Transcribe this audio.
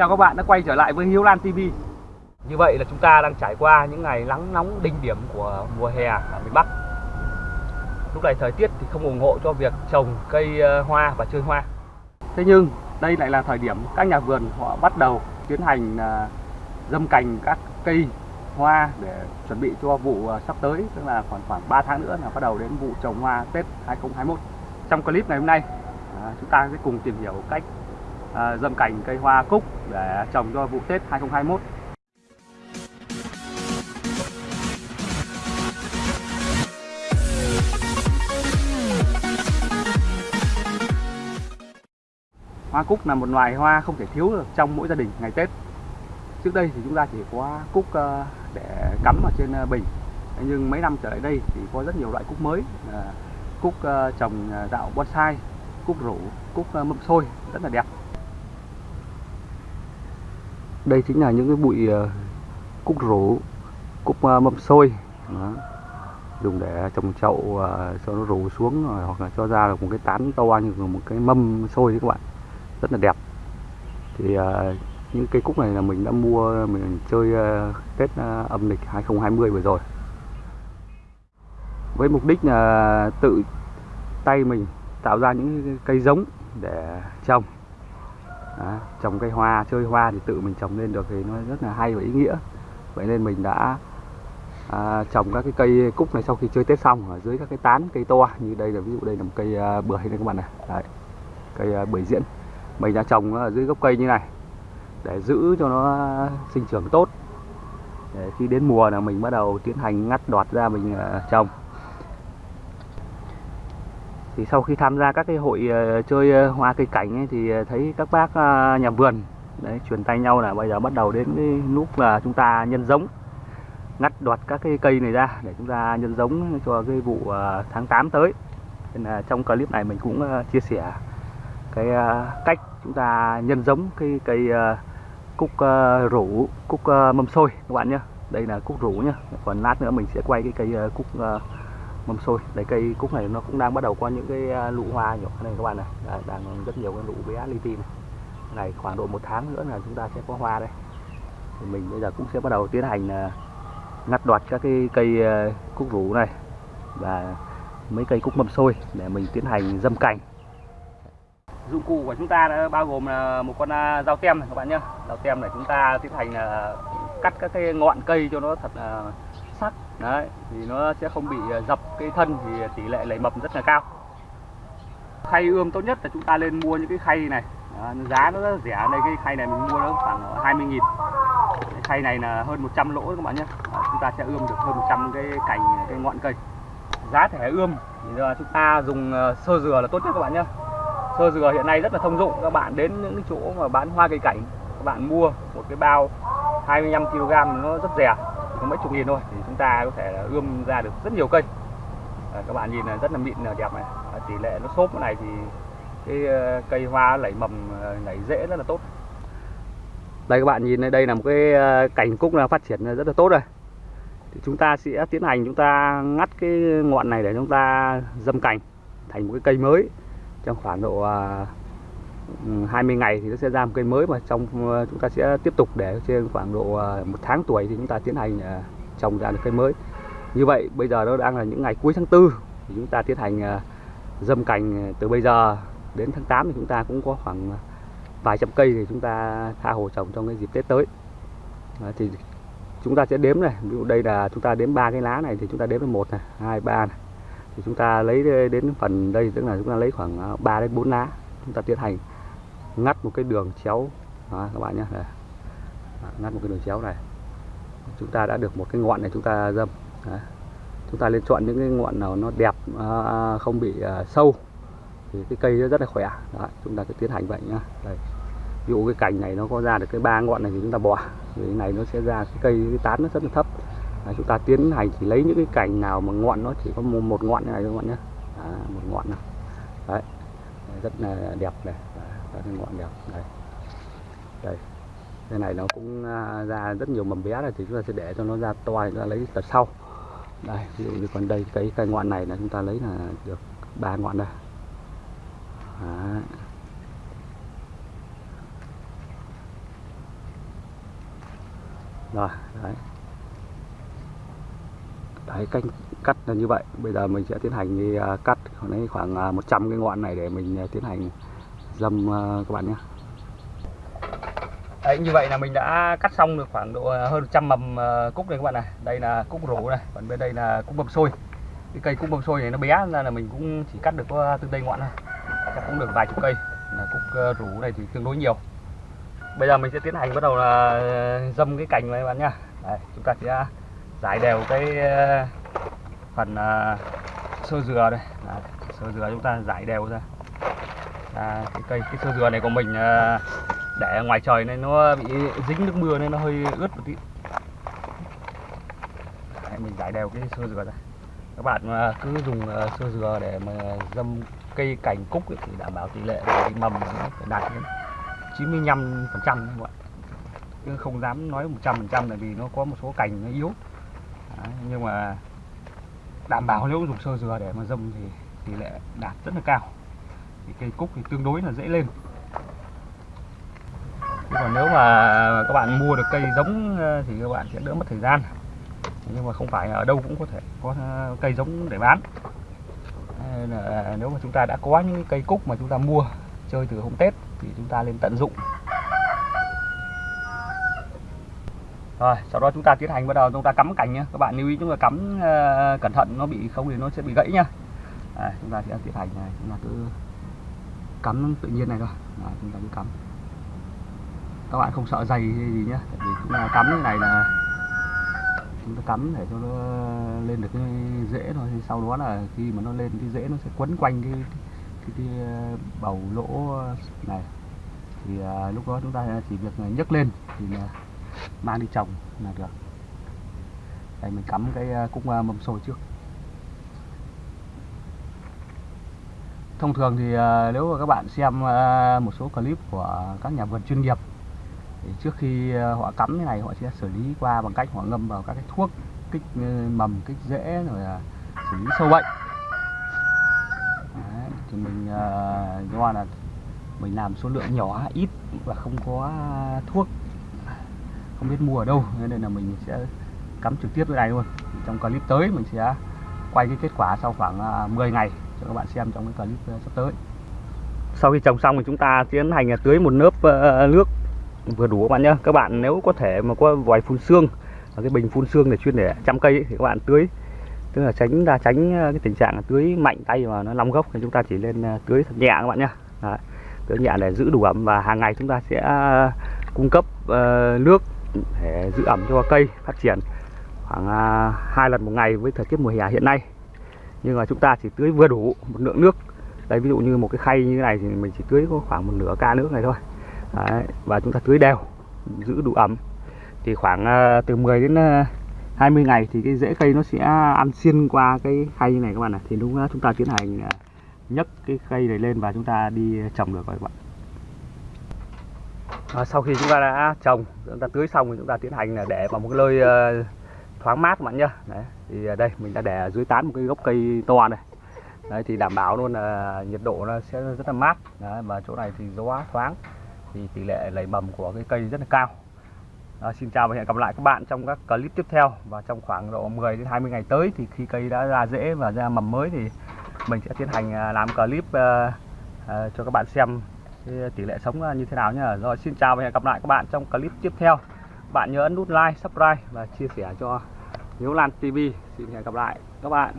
Chào các bạn đã quay trở lại với Hiếu Lan TV Như vậy là chúng ta đang trải qua những ngày nắng nóng đỉnh điểm của mùa hè ở miền Bắc. Lúc này thời tiết thì không ủng hộ cho việc trồng cây ờ, hoa và chơi hoa. Thế nhưng đây lại là thời điểm các nhà vườn họ bắt đầu tiến hành ờ, dâm cành các cây hoa để chuẩn bị cho vụ ờ, sắp tới, tức là khoảng khoảng 3 tháng nữa là bắt đầu đến vụ trồng hoa Tết 2021 trong clip ngày hôm nay chúng ta sẽ cùng tìm hiểu cách À, dâm cành cây hoa cúc để trồng cho vụ Tết 2021 Hoa cúc là một loài hoa không thể thiếu được trong mỗi gia đình ngày Tết. Trước đây thì chúng ta chỉ có cúc ờ, để cắm ở trên ờ, bình. Nhưng mấy năm trở lại đây thì có rất nhiều loại cúc mới ờ, Cúc trồng dạo bonsai, cúc rủ, cúc mâm xôi rất là đẹp. Đây chính là những cái bụi ờ, cúc rủ, cúc ờ, mâm xôi. Đó. dùng để trồng chậu ờ, cho nó rủ xuống hoặc là cho ra được một cái tán to như một cái mâm xôi đấy các bạn. Rất là đẹp. Thì những cây cúc này là mình đã mua mình chơi Tết âm lịch 2020 vừa rồi. Với mục đích là tự tay mình tạo ra những cây giống để trồng. Đó, trồng cây hoa chơi hoa thì tự mình trồng lên được thì nó rất là hay và ý nghĩa. Vậy nên mình đã à, trồng các cái cây cúc này sau khi chơi Tết xong ở dưới các cái tán cây to như đây là ví dụ đây là một cây à, bưởi đây các bạn này Đấy, cây à, bưởi diễn. Mình đã trồng ở dưới gốc cây như này để giữ cho nó sinh trưởng tốt. Để khi đến mùa là mình bắt đầu tiến hành ngắt đoạt ra mình à, trồng thì sau khi tham gia các cái hội ờ, chơi ờ, hoa cây cảnh ấy, thì ờ, thấy các bác nhà vườn đấy truyền tay nhau là bây giờ bắt đầu đến cái lúc là chúng ta nhân giống ngắt đoạt các cái cây này ra để chúng ta nhân giống cho cái vụ tháng 8 tới. Nên là trong clip này mình cũng chia sẻ cái cách chúng ta nhân giống cái cây cúc rủ cúc mâm xôi các bạn nhé đây là cúc rủ nhá. Còn lát nữa mình sẽ quay cái cây cúc uh, mâm xôi. Đây cây cúc này nó cũng đang bắt đầu có những cái à, uh, lụ hoa nhỏ này các bạn này. Đấy, đang rất nhiều cái lụ bé li ti này. này khoảng độ một tháng nữa là chúng ta sẽ có hoa đây. Thì mình bây giờ cũng sẽ bắt đầu tiến hành à, ngắt đoạt các cái cây à, cúc rủ này và mấy cây cúc mâm xôi để mình tiến hành dâm cành. Dụng cụ của chúng ta đã bao gồm là một con dao tem này các bạn nhé dao tem này chúng ta tiến hành cắt các cái ngọn cây cho nó thật là sắc đấy thì nó sẽ không bị à, dập cái thân thì tỷ lệ lấy mập rất là cao. Khay ươm tốt nhất là chúng ta lên mua những cái khay này. À, giá nó rất rẻ đây cái khay này mình mua nó khoảng 20 nghìn. Cái khay này là hơn 100 lỗ các bạn nhé. À, chúng ta sẽ ươm được hơn 100 cái cành cái ngọn cây. Giá thể ươm thì chúng ta dùng à, sơ dừa là tốt nhất các bạn nhé. Sơ dừa hiện nay rất là thông dụng các bạn đến những chỗ mà bán hoa cây cảnh các bạn mua một cái bao 25 kg nó rất rẻ mấy chục nghìn thôi thì chúng ta có thể ươm ra được rất nhiều cây. À, các bạn nhìn là rất là mịn là đẹp này. À, tỷ lệ nó xốp này thì cái ờ, cây hoa nảy mầm ờ, lẩy nảy rễ rất là tốt. Đây các bạn nhìn đây là một cái ờ, cành cúc là phát triển rất là tốt rồi. Thì chúng ta sẽ tiến hành chúng ta ngắt cái ngọn này để chúng ta dâm cành thành một cái cây mới trong khoảng độ 20 ngày thì nó sẽ ra một cây mới và trong chúng ta sẽ tiếp tục để trên khoảng độ một tháng tuổi thì chúng ta tiến hành trồng ra được cây mới như vậy bây giờ nó đang là những ngày cuối tháng tư thì chúng ta tiến hành dâm cành từ bây giờ đến tháng 8 thì chúng ta cũng có khoảng vài trăm cây thì chúng ta tha hồ trồng trong cái dịp Tết tới thì chúng ta sẽ đếm này ví dụ đây là chúng ta đếm ba cái lá này thì chúng ta đếm là một này hai ba này thì chúng ta lấy đến phần đây tức là chúng ta lấy khoảng 3 đến 4 lá chúng ta tiến hành ngắt một cái đường chéo. Đó, các bạn nhé đây. ngắt một cái đường chéo này. Chúng ta đã được một cái ngọn này chúng ta dâm. Đấy. chúng ta nên chọn những cái ngọn nào nó đẹp à, không bị à, sâu thì cái cây nó rất là khỏe. Đó, chúng ta sẽ tiến hành vậy nhá. Đây. Ví dụ cái cành này nó có ra được cái ba ngọn này thì chúng ta bỏ. Vì cái này nó sẽ ra cái cây cái tán nó rất là thấp. Đấy, chúng ta tiến hành chỉ lấy những cái cành nào mà ngọn nó chỉ có một, một ngọn này thôi các bạn nhé. À, một ngọn nào. Đấy rất là đẹp này các cái ngọn đẹp này, đây cái này nó cũng à, ra rất nhiều mầm bé này thì chúng ta sẽ để cho nó ra to chúng ta lấy tật sau. Đây ví dụ như còn đây cái cây ngọn này là chúng ta lấy là được ba ngọn đây. Đấy. rồi đấy. Đấy canh cắt là như vậy. Bây giờ mình sẽ tiến hành đi cắt đấy khoảng à, 100 cái ngọn này để mình à, tiến hành dâm à, các bạn nhé. Đấy, như vậy là mình đã cắt xong được khoảng độ hơn 100 mầm cúc này các bạn này. Đây là cúc rủ này còn bên đây là cúc mâm xôi. Cái cây cúc mâm xôi này nó bé ra là mình cũng chỉ cắt được có từ đây ngọn thôi. Chắc cũng được vài chục cây. Là cúc rủ này thì tương đối nhiều. Bây giờ mình sẽ tiến hành bắt đầu là dâm cái cành này các bạn nhá. Đấy, chúng ta sẽ giải đều cái phần sơ dừa đây. Đấy, sơ dừa chúng ta giải đều ra. À, cái cây cái sơ dừa này của mình à, để ngoài trời nên nó bị dính nước mưa nên nó hơi ướt một tí. Đấy, mình giải đều cái sơ dừa ra. Các bạn à, cứ dùng à, sơ dừa để mà dâm cây cành cúc ấy, thì đảm bảo tỷ lệ cái mầm nó phải đạt đến 95 phần trăm các bạn. Chứ không dám nói 100 phần trăm là vì nó có một số cành nó yếu. Đấy, nhưng mà đảm bảo nếu dùng sơ dừa để mà dâm thì tỷ lệ đạt rất là cao. Thì cây cúc thì tương đối là dễ lên. Chứ còn nếu mà các bạn mua được cây giống ờ, thì các bạn sẽ đỡ mất thời gian. Nhưng mà không phải ở đâu cũng có thể có ờ, cây giống để bán. Nếu mà chúng ta đã có những cây cúc mà chúng ta mua, chơi từ hôm Tết thì chúng ta nên tận dụng. Rồi sau đó chúng ta tiến hành bắt đầu chúng ta cắm cành nhé các bạn lưu ý chúng ta cắm uh, cẩn thận nó bị không thì nó sẽ bị gãy nhá. À, chúng ta sẽ tiến hành này. Chúng ta cứ cắm tự nhiên này thôi. À, chúng ta cứ cắm. Các bạn không sợ dày hay gì nhá. Tại vì chúng ta cắm cái này là chúng ta cắm để cho nó lên được cái rễ thôi. Thì sau đó là khi mà nó lên cái rễ nó sẽ quấn quanh cái cái, cái bầu lỗ này. Thì à, lúc đó chúng ta chỉ việc nhấc lên thì là mang đi trồng là được. Đây mình cắm cái à, cúc à, mâm xôi trước. Thông thường thì à, nếu mà các bạn xem một số clip của các nhà vườn chuyên nghiệp thì trước khi họ cắm cái này họ sẽ xử lý qua bằng cách họ ngâm vào các cái thuốc kích mầm kích rễ rồi xử lý sâu bệnh. Đấy, thì mình do là mình làm số lượng nhỏ ít và không có thuốc không biết mua ở đâu nên là mình sẽ cắm trực tiếp cái này luôn. Trong clip tới mình sẽ quay cái kết quả sau khoảng à, 10 ngày cho các bạn xem trong cái clip à, sắp tới. Sau khi trồng xong thì chúng ta tiến hành tưới một lớp ờ, nước vừa đủ các bạn nhé các bạn nếu có thể mà có vòi phun xương và cái bình phun xương để chuyên để chăm cây ấy, thì các bạn tưới. Tức là tránh ra tránh à, cái tình trạng tưới mạnh tay mà nó long gốc thì chúng ta chỉ lên tưới thật nhẹ các bạn nhé tưới nhẹ để giữ đủ ẩm và hàng ngày chúng ta sẽ cung cấp uh, nước để giữ ẩm cho cây phát triển khoảng à, hai lần một ngày với thời tiết mùa hè hiện nay. Nhưng mà chúng ta chỉ tưới vừa đủ một lượng nước. Đây ví dụ như một cái khay như thế này thì mình chỉ tưới có khoảng một nửa ca nước này thôi. Đấy, và chúng ta tưới đều giữ đủ ẩm. Thì khoảng à, từ 10 đến à, 20 ngày thì cái rễ cây nó sẽ ăn xuyên qua cái khay như này các bạn này thì lúc đó chúng ta tiến hành nhấc cái cây này lên và chúng ta đi trồng được rồi các bạn à, sau khi chúng ta đã trồng chúng ta tưới xong thì chúng ta tiến hành là để vào một cái nơi ờ, thoáng mát các bạn nhá. Đấy thì đây mình đã để ở dưới tán một cái gốc cây to này. Đấy thì đảm bảo luôn là nhiệt độ nó sẽ rất là mát. Đấy, và chỗ này thì gió thoáng thì tỷ lệ lấy mầm của cái cây rất là cao. À, xin chào và hẹn gặp lại các bạn trong các clip tiếp theo. Và trong khoảng độ 10 đến 20 ngày tới thì khi cây đã ra rễ và ra mầm mới thì mình sẽ tiến hành à, làm clip uh, uh, cho các bạn xem thì tỷ lệ sống là như thế nào nhá? Rồi, xin chào và hẹn gặp lại các bạn trong clip tiếp theo. Bạn nhớ ấn nút like, subscribe và chia sẻ cho Hiếu Lan TV xin hẹn gặp lại các bạn.